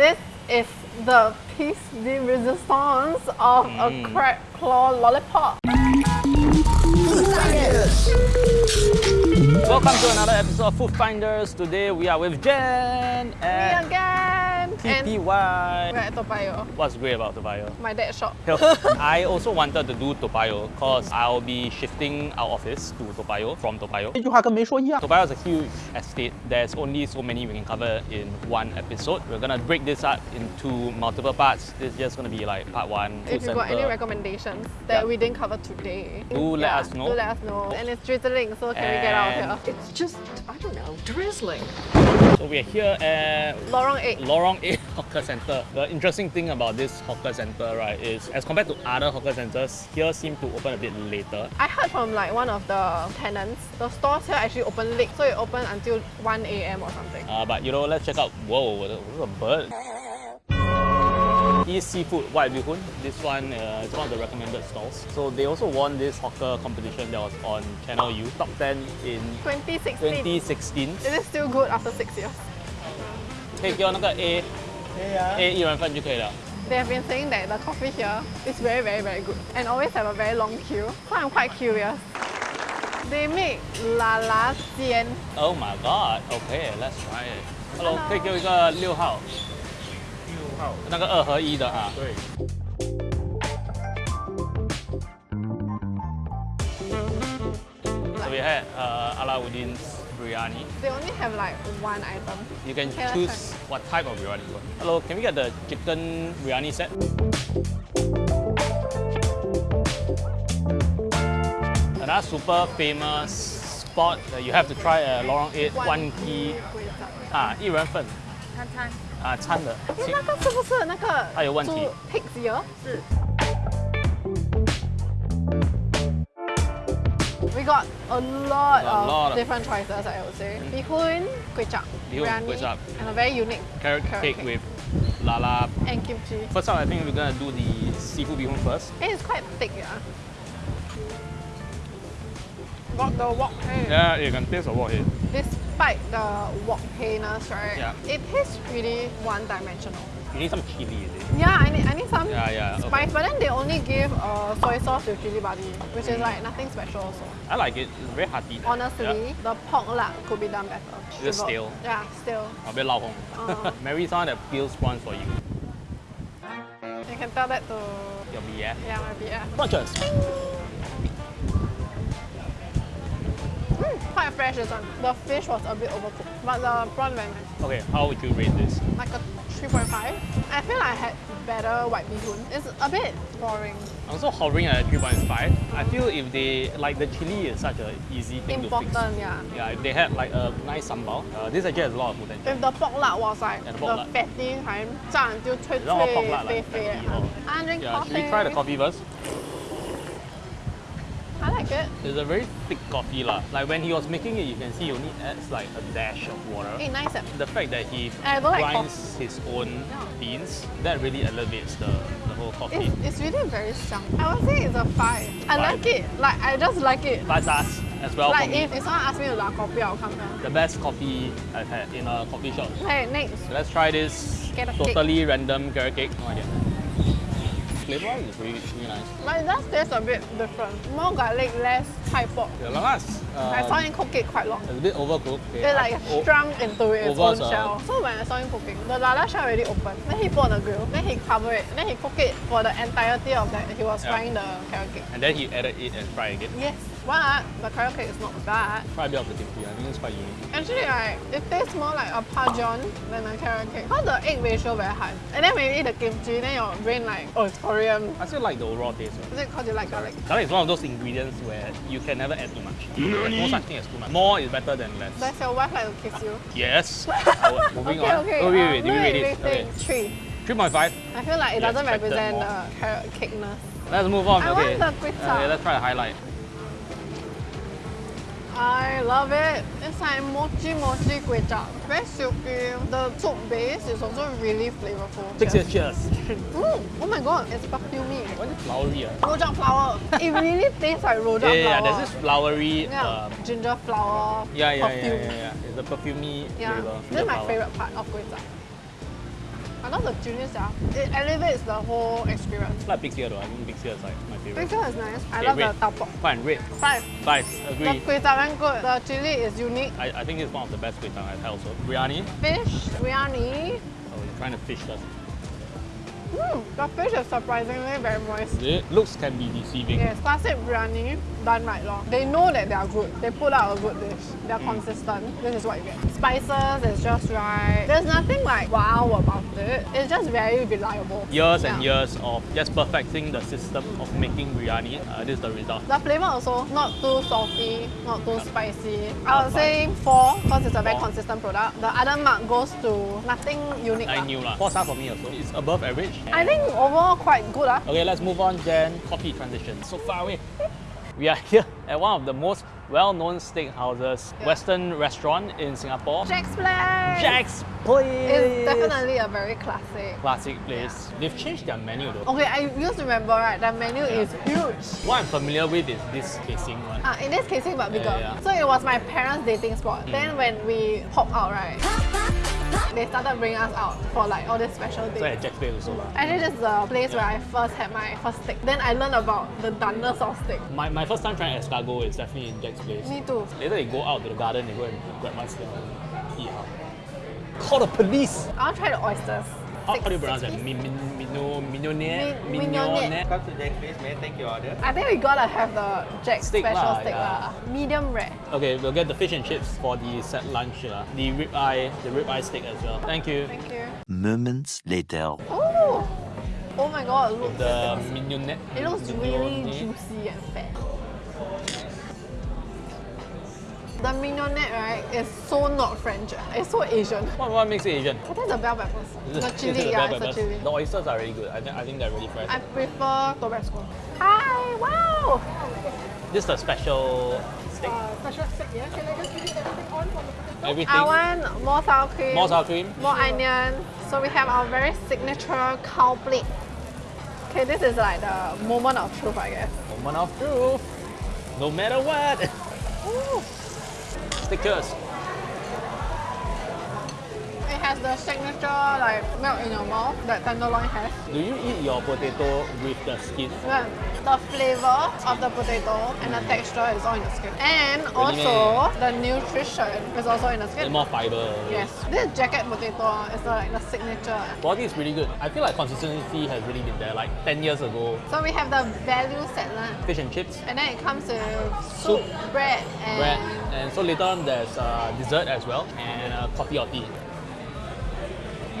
This is the piece de resistance of a Mm. crab claw lollipop. Welcome to another episode of Food Finders. Today we are with Jen Me at again! TTY. Right, Toa Payoh. What's great about Toa Payoh? My dad shop. I also wanted to do Toa Payoh because I'll be shifting our office to Toa Payoh from Toa Payoh. Topayo is a huge estate. There's only so many we can cover in one episode. We're gonna break this up into multiple parts. This is just gonna be like part one. If you've got any recommendations that yeah. we didn't cover today, do let us know. Do let us know. And it's drizzling, so can and we get out of here? It's just, I don't know, drizzling. So we're here at Lorong 8. Lorong 8. Hawker Center. The interesting thing about this hawker center, right, is as compared to other hawker centers, here seem to open a bit later. I heard from like one of the tenants, the stores here actually open late, so it open until 1 a.m. or something. Uh, but you know, let's check out. Whoa, there's a bird. East Seafood White Bee Hoon. This one uh, is one of the recommended stalls. So they also won this hawker competition that was on Channel U, top 10 in 2016. 2016. Is it still good after six years? 可以给我那个 A A 一人份就可以了。 They have been saying that the coffee here is very, very, very good and always have a very long queue. So I'm quite curious. They make la la jian. Oh my god! Okay, let's try it. Hello， Hello 可以给我一个六号，六号，那个二合一的啊。对， So we had uh, Alauddin's biryani. They only have like one item. You can Okay, let's choose what type of biryani you want. Hello, can we get the chicken biryani set? Another super famous spot that you have to try at Lorong 8, One Key 啊，一人份餐餐啊，餐的。诶那个是不是那个它有问题猪 pig's ear？是 We got a lot, A of lot of- different choices, I would say. Mm. Bihun, kway chap, Bee biryani, kway chap. and a very unique Carrot Carrot cake cake. with lala. and kimchi. First up, I think we're gonna do the seafood bee hoon first. And it's quite thick, yeah. Got the wok hei. Yeah, you can taste the wok hei. Despite the wok heiness, right? Yeah. It tastes pretty one-dimensional. You need some chili, is it? Yeah, I need, I need some Yeah, yeah, okay. spice, but then they only give uh, soy sauce with chili padi, which is like nothing special also. I like it. It's very hearty. Honestly, Yeah. the pork lard could be done better. Is it stale? Yeah, still. A bit lao hong. Uh. Mary someone that peels prawns for you. You can tell that to Your BF. yeah my BF. Bunches. Mm, quite fresh this one. The fish was a bit overcooked, but the prawn very nice. Okay, how would you rate this? Like a 3.5. I feel I had better white bee hoon. It's a bit boring. I'm also hovering at 3.5. I feel if they, like the chili is such an easy thing to Important, fix. yeah. Yeah, if they had like a nice sambal, uh, this actually has a lot of potential. If the pork lard was like Yeah, the the, pork lard. fatty kind, 炸 until 脆你知道我 pork 脆 lard 肥 like 肥 fatty or- I drink Yeah, coffee. should we try the coffee first? It. It's a very thick coffee lah. Like when he was making it, you can see he only adds like a dash of water. Hey, nice. eh? The fact that he don't like grinds his own beans, that really elevates the, the whole coffee. It's, it's really very strong. I would say it's a 5. I Five. like it. Like, I just like it. Five stars as well like, if, if someone asks me to like coffee, I'll come here. The best coffee I've had in a coffee shop. Hey, next. Let's try this a cake. totally random carrot cake. No idea. Flavor is really, really nice. But does taste a bit different. More garlic, less chai poh. The lalas, uh, I saw him cook it quite long. it's a bit overcooked. It like oh, shrunk into its own shell. So when I saw him cooking, the lala shell already open. Then he put on the grill. Then he cover it. Then he cook it for the entirety of that. He was Yeah. frying the carrot cake. And then he added it and fried again. Yes, but the carrot cake is not bad. Try a bit of the kimchi. I think it's quite unique. Actually, right, it tastes more like a pajon than a carrot cake. Because the egg ratio very high. And then when you eat the kimchi, then your brain like, oh, it's Korean. I still like the overall taste. Is it because you like garlic? Garlic is one of those ingredients where you can never add too much. There's no such thing as too much. More is better than less. Does your wife like to kiss you? Yes. Our- Moving okay, on. okay. Oh, wait, uh, wait, did we rate it? rating, Okay. Three. 3.5. I feel like it You doesn't expected represent more. the carrot cakeness. Let's move on. I okay. want the kway chap. okay, let's try the highlight. I love it. It's like mochi mochi kway chap. Very silky. The soup base is also really flavorful. Six years, cheers. Mm, oh my god, it's perfumey. Why is it flowery? ah? Rojak flower. it really tastes like rojak Yeah, yeah, yeah, there's this flowery. Yeah, Um, ginger flower. yeah, yeah, yeah, yeah, yeah. It's a perfumey Yeah, flavor. this is my flower. favorite part of kway chap. I love the chili sia. It elevates the whole experience. Like Big though. I think Big is like my favorite. Picture is nice. I Okay, love red. the tau pok. Fine, red. Five. Five, The agree. kway chap very good. The chili is unique. I, I think it's one of the best kway chap I've had also. Biryani. Fish, biryani. Oh, you're trying to fish first. Mm, the fish is surprisingly very moist. It looks can be deceiving. Yes, classic biryani done right long. They know that they are good. They put out a good dish. They are Mm. consistent. This is what you get. Spices is just right. There's nothing like wow about it. It's just very reliable. Years and years of just perfecting the system of making biryani. Uh, this is the result. The flavor also not too salty, not too spicy. I would say four because it's a very Four. consistent product. The other mark goes to nothing unique. I lah. knew lah. Four star for me also. It's above average. I think overall quite good. Ah. Okay, let's move on then. Coffee transition. So far away. We are here at one of the most well-known steakhouses, Yeah. Western restaurant in Singapore. Jack's Place. Jack's Place. It's definitely a very classic. classic place. They've changed their menu though. Okay, I used to remember right. The menu is huge. What I'm familiar with is this casing one. Ah, in this casing but bigger. Yeah, yeah. So it was my parents' dating spot. Then when we hop out, right, they started bringing us out for like all these special So at days. Jack's Place also. lah. Actually, this is the place where I first had my first steak. Then I learned about the doneness of steak. My, my first time trying escargot is definitely in Jack's Place. Me too. Later they go out to the garden, they go and grab one snail and eat out. Call the police! I want to try the oysters. How, Six- how do you pronounce that? piece? Mi, min, mino, mignonette? Mi- mignonette. Come to Jack Place, may I take your order? I think we gotta have the Jack Steak special lah, steak yeah. lah. Medium rare. Okay, we'll get the fish and chips for the set lunch. lah. The rib eye, the rib eye steak as well. Thank you. Thank you. Moments later. Oh! Oh my god, it looks, The mignonette. it looks really juicy and fat. The mignonette, right, is so not French. It's so Asian. What, what makes it Asian? I think the bell peppers. The it- is it chili, the yeah, bell it's the peppers? chili. The oysters are really good. I, think I think they're really fresh. I prefer Tabasco. Hi, wow! This is a special steak. Uh, special steak, yeah? Can I just give you everything on from the? Everything. I want more sour cream. More sour cream. More onion. So we have our very signature cow plate. Okay, this is like the moment of truth, I guess. Moment of truth. No matter what. Ooh. Stickers. It has the signature like melt in your mouth that tenderloin has. Do you eat your potato with the skin? Yeah. The flavor of the potato and the texture is all in the skin. And also the nutrition is also in the skin. more fiber. Yes. This jacket potato is the, like the signature. Quality is really good. I feel like consistency has really been there. Like 10 years ago, So we have the value set lah. fish and chips, And then it comes with soup, Soup, bread, and bread, and so later on there's uh, dessert as well, and uh, coffee or tea.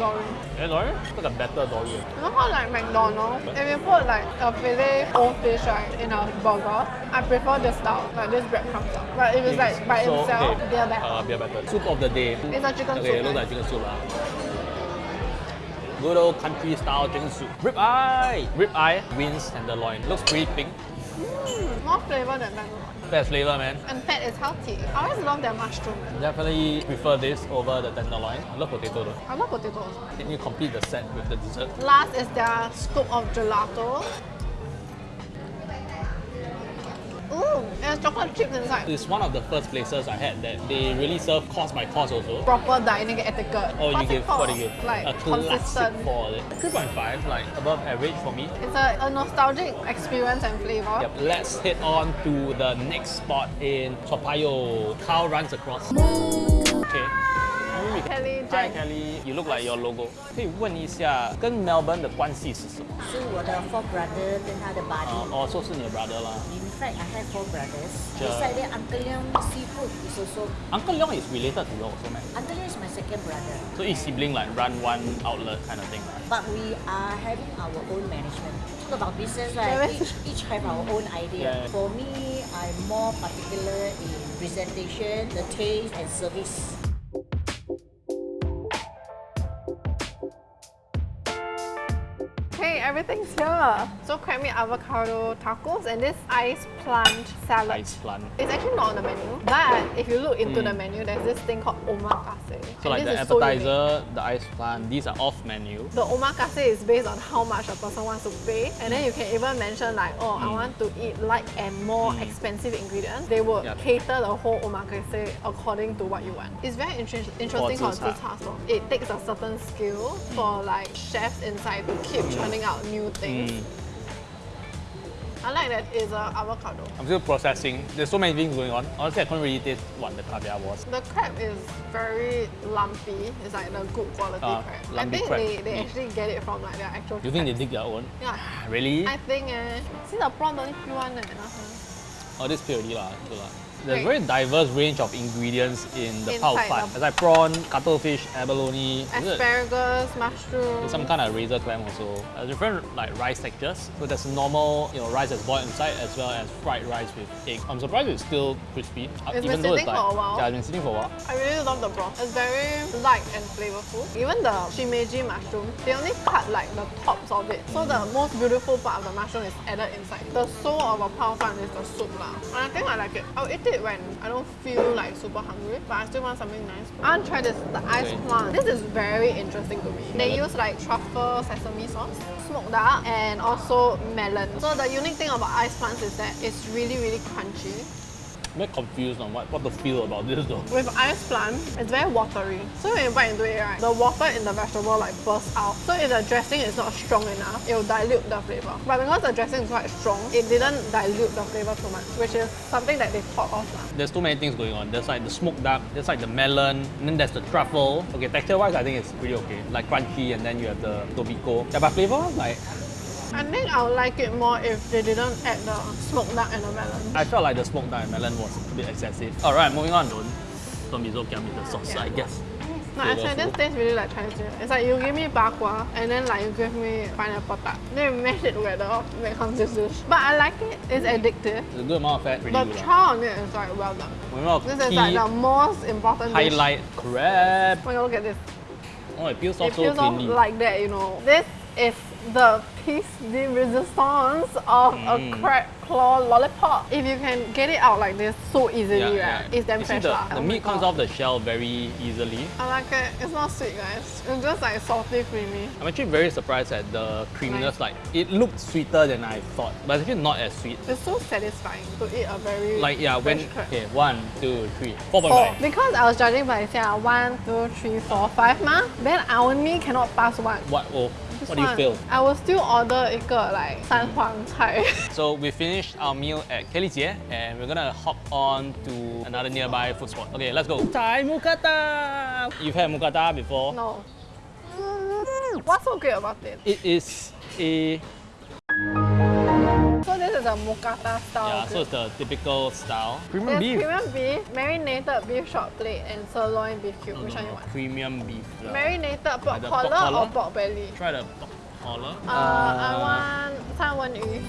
Dory. Hey, Lauren, it's like a better dory. You know how like McDonald's, if you put like a Filet-O-Fish right in a burger, I prefer this style, like this breadcrumb style. But if it's like by So, itself, okay, they're better. Uh, beer better. Soup of the day. It's a chicken okay, soup, it looks like chicken soup. lah. Good old country style chicken soup. Rib eye! Rib eye wins tenderloin. Looks pretty pink. Mm, more flavor than tenderloin. Best flavor, man. And fat is healthy. I always love their mushroom. Definitely prefer this over the tenderloin. I love potato though. I love potatoes. Then you complete the set with the dessert. Last is their scoop of gelato. Ooh, there's chocolate chips inside. It's one of the first places I had that they really serve course by course also. Proper dining etiquette. Oh, you What's it give, what do you give? Like a classic consistent. for it. 3.5, like above average for me. It's a, a nostalgic experience and flavor. Yep, let's head on to the next spot in Toa Payoh. Cow runs across. Okay. Kelly, Hi Jack. Kelly, you look like your logo. 可以问一下，跟 Melbourne 的关系是什么？是我的 four brother 跟他的 buddy。哦，哦，说是你的 brother 啦。 In fact, I have four brothers. Sure. Beside that, Uncle Leong seafood is also. Uncle Leong is related to you also, man. Uncle Leong is my second brother. So each sibling like run one outlet kind of thing. But we are having our own management. Talk about business, Yeah, right? that's- Each, each have our own idea. Yeah. For me, I'm more particular in presentation, the taste, and service. Everything's here. So crab meat avocado tacos and this ice plant salad. Ice plant. It's actually not on the menu, but if you look into Mm. the hmm. menu, there's this thing called omakase. So like the this is so appetizer, the ice plant, these are off menu. The omakase is based on how much a person wants to pay, and then you can even mention like, oh, I hmm. want to eat light and more hmm. expensive ingredients. They will Yep. cater the whole omakase according to what you want. It's very inter- interesting for zi char. zi. It takes a certain skill for like chefs inside to keep churning out new things. Mm. I like that it's a avocado. I'm still processing. There's so many things going on. Honestly, I couldn't really taste what the caviar was. The crab is very lumpy. It's like the good quality Ah, crab. I think crab. they, they Mm. actually get it from like their actual You think they crabs. dig their own? Yeah. Really? I think eh. See the prawn don't need peel one eh. Oh, this peel already lah. There's Great. very diverse range of ingredients in the Inside pao the- There's like prawn, cuttlefish, abalone. Asparagus, mushroom. There's some kind of razor clam also. There's different like rice textures. So there's normal, you know, rice that's boiled inside as well as fried rice with egg. I'm surprised it's still crispy. uh, It's even been though it's like for a while. yeah, it's been sitting for a while. I really love the broth. It's very light and flavorful. Even the shimeji mushroom, they only cut like the tops of it. So the most beautiful part of the mushroom is added inside. The soul of a pao fan is the soup lah. And I think I like it. I'll eat it when I don't feel like super hungry, but I still want something nice. I want to try this, the ice Okay. plant. This is very interesting to me. They use like truffle sesame sauce, smoked duck, and also melon. So the unique thing about ice plants is that it's really, really crunchy. I'm very confused on what, what to feel about this though. With ice plant, it's very watery. So when you bite into it, right, the water in the vegetable like bursts out. So if the dressing is not strong enough, it will dilute the flavor. But because the dressing is quite strong, it didn't dilute the flavor too much, which is something that they thought of. lah. There's too many things going on. There's like the smoked duck, there's like the melon, and then there's the truffle. Okay, texture wise, I think it's pretty okay. Like crunchy, and then you have the tobiko. Yeah, but flavor, like, I think I would like it more if they didn't add the smoked duck and the melon. I felt like the smoked duck and melon was a bit excessive. Alright, moving on. Don't, don't be so with the sauce, Yeah. I guess. No, actually, this tastes really like Chinese New Year. It's like you give me bakwa and then like you give me pineapple tart. Then you mash it together, becomes this dish. But I like it. It's addictive. It's a good amount of fat, pretty The good. lah. on it is like well done. On, This is like the most important dish. highlight crab. Oh my god, look at this. Oh, it peels It off so feels off like that, you know. This is the piece de resistance of Mm. a crab claw lollipop. If you can get it out like this so easily, right, it's damn You fresh. the, the Oh meat comes off the shell very easily. I like it. It's not sweet, guys. It's just like salty, creamy. I'm actually very surprised at the creaminess. Nice. Like, it looked sweeter than I thought, but it's actually not as sweet. It's so satisfying to eat a very Like, yeah, when. Okay, one, two, three, four point Four. five. Because I was judging by saying one, two, three, four, five ma. Then I only cannot pass one. What? Oh, what do you one, feel? I will still order 一个 like 三黄菜。 So we finished our meal at Kelly Jie and we're gonna hop on to another nearby food spot. Okay, let's go. Thai Mukata! You've had Mukata before? no. What's so great about it? It is a So this is a mookata style. Yeah, so it's the typical style. Premium beef. premium beef, marinated beef short plate, and sirloin beef cube. No, Which no, one no. you want? Premium beef. Yeah. Marinated pork like collar, pork or pork belly? Try the pork collar. Uh, uh, I want sanwan yu.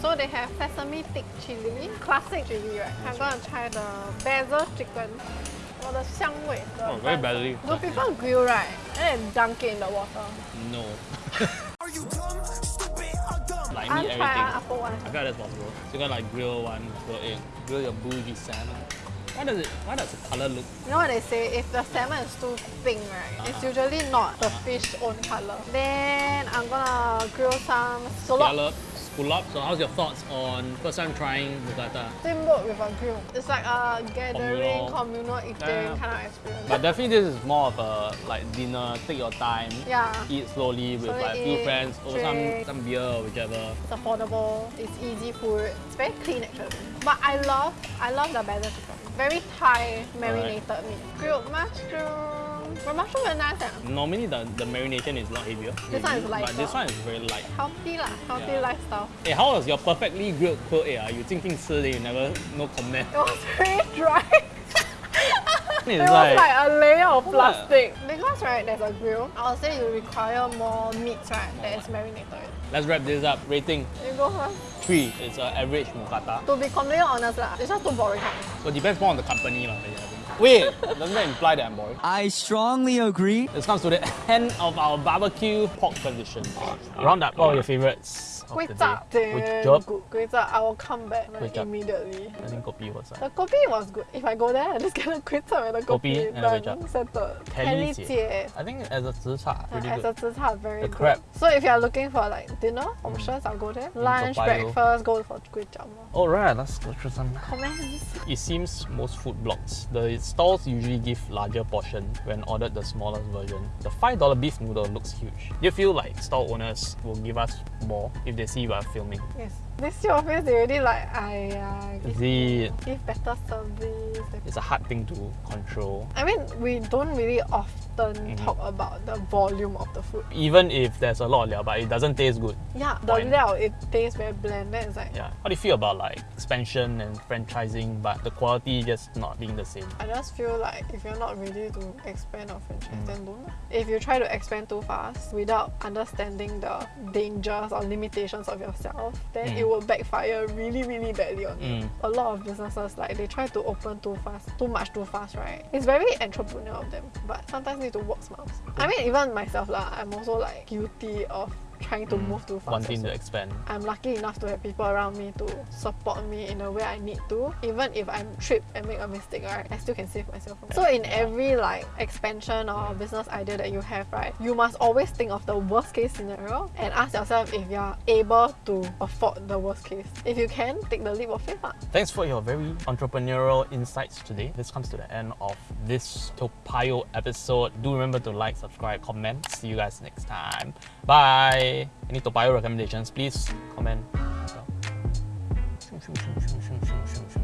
So they have sesame thick chili, classic chili, right? I'm gonna try the basil chicken the 香味 oh, very badly. Do people grill right and then dunk it in the water? No. Are you dumb, stupid, or dumb? Like meat, everything. I got that's possible. So you got like grill one, grill egg, grill your bougie salmon. Why does it? Why does the color look? You know what they say? If the salmon is too pink, right, uh -huh. it's uh-huh. usually not the uh -huh. fish own color. Then I'm gonna grill some scallop. Scallop, scallop. So how's your thoughts on first time trying Mukata? Steamboat with a grill. It's like a gathering, Communal. communal eating Yeah. kind of experience. But definitely this is more of a like dinner, take your time, yeah, eat slowly with Slowly like a few eat, friends, or some some beer or whichever. it's affordable. It's easy food. It's very clean actually. But I love, I love the basil chicken. Very Thai marinated meat. Grilled mushroom. But mushroom very nice. Eh? Normally the, the marination is a lot heavier. This one is But lighter. this one is very light. Healthy lah, healthy Yeah. lifestyle. Hey, how was your perfectly grilled quail egg? Ah? You 静静吃 then you never no comment. It was very dry. It's It was like- like a layer of What? plastic. Because right, there's a grill. I would say you require more meat, right, that is marinated. Let's wrap this up. Rating You go first. three. It's an average mukata. To be completely honest, lah, it's just too boring. So it depends more on the company. lah, really, I think. Wait, doesn't that imply that I'm boring? I strongly agree. This comes to the end of our barbecue pork tradition. Round up all your favorites. Of Kway the day. Which damn job? good. Kway chap, I will come back like, immediately. I think kopi was The like. kopi was good. If I go there, I just get a kway chap and a Kopi kopi. and a kway chap. done, settled. Kelly Kelly jie. jie. I think as a zi cha, Uh, really as good. a zi cha, very The good. crab. So if you are looking for like dinner options, I'll go there. Lunch, Toa Payoh. breakfast, go for kway chap. Alright, let's go through some. Comments. It seems most food blogs, the stalls usually give larger portion when ordered the smallest version. The $5 beef noodle looks huge. Do you feel like stall owners will give us more if they see we are filming? Yes. This your face, they already like, I Is give, give better service. It's a hard thing to control. I mean, we don't really often Mm-hmm. talk about the volume of the food. Even if there's a lot of liao, but it doesn't taste good. Yeah, the liao, it tastes very bland. Then it's like, Yeah. How do you feel about like expansion and franchising, but the quality just not being the same? I just feel like if you're not ready to expand or franchise, Mm. then don't. If you try to expand too fast without understanding the dangers or limitations of yourself, then Mm. it will backfire really, really badly on you. Mm. A lot of businesses like they try to open too fast, too much too fast, right? It's very entrepreneurial of them, but sometimes need to work smart. I mean, even myself lah, I'm also like guilty of trying to move too fast. Wanting also. to expand. I'm lucky enough to have people around me to support me in a way I need to. Even if I'm tripped and make a mistake, right, I still can save myself from. So in every like expansion or business idea that you have, right, you must always think of the worst case scenario and ask yourself if you're able to afford the worst case. If you can, take the leap of faith. lah. Thanks for your very entrepreneurial insights today. This comes to the end of this Toa Payoh episode. Do remember to like, subscribe, comment. See you guys next time. Bye. Any Toa Payoh recommendations, please comment. Shoo,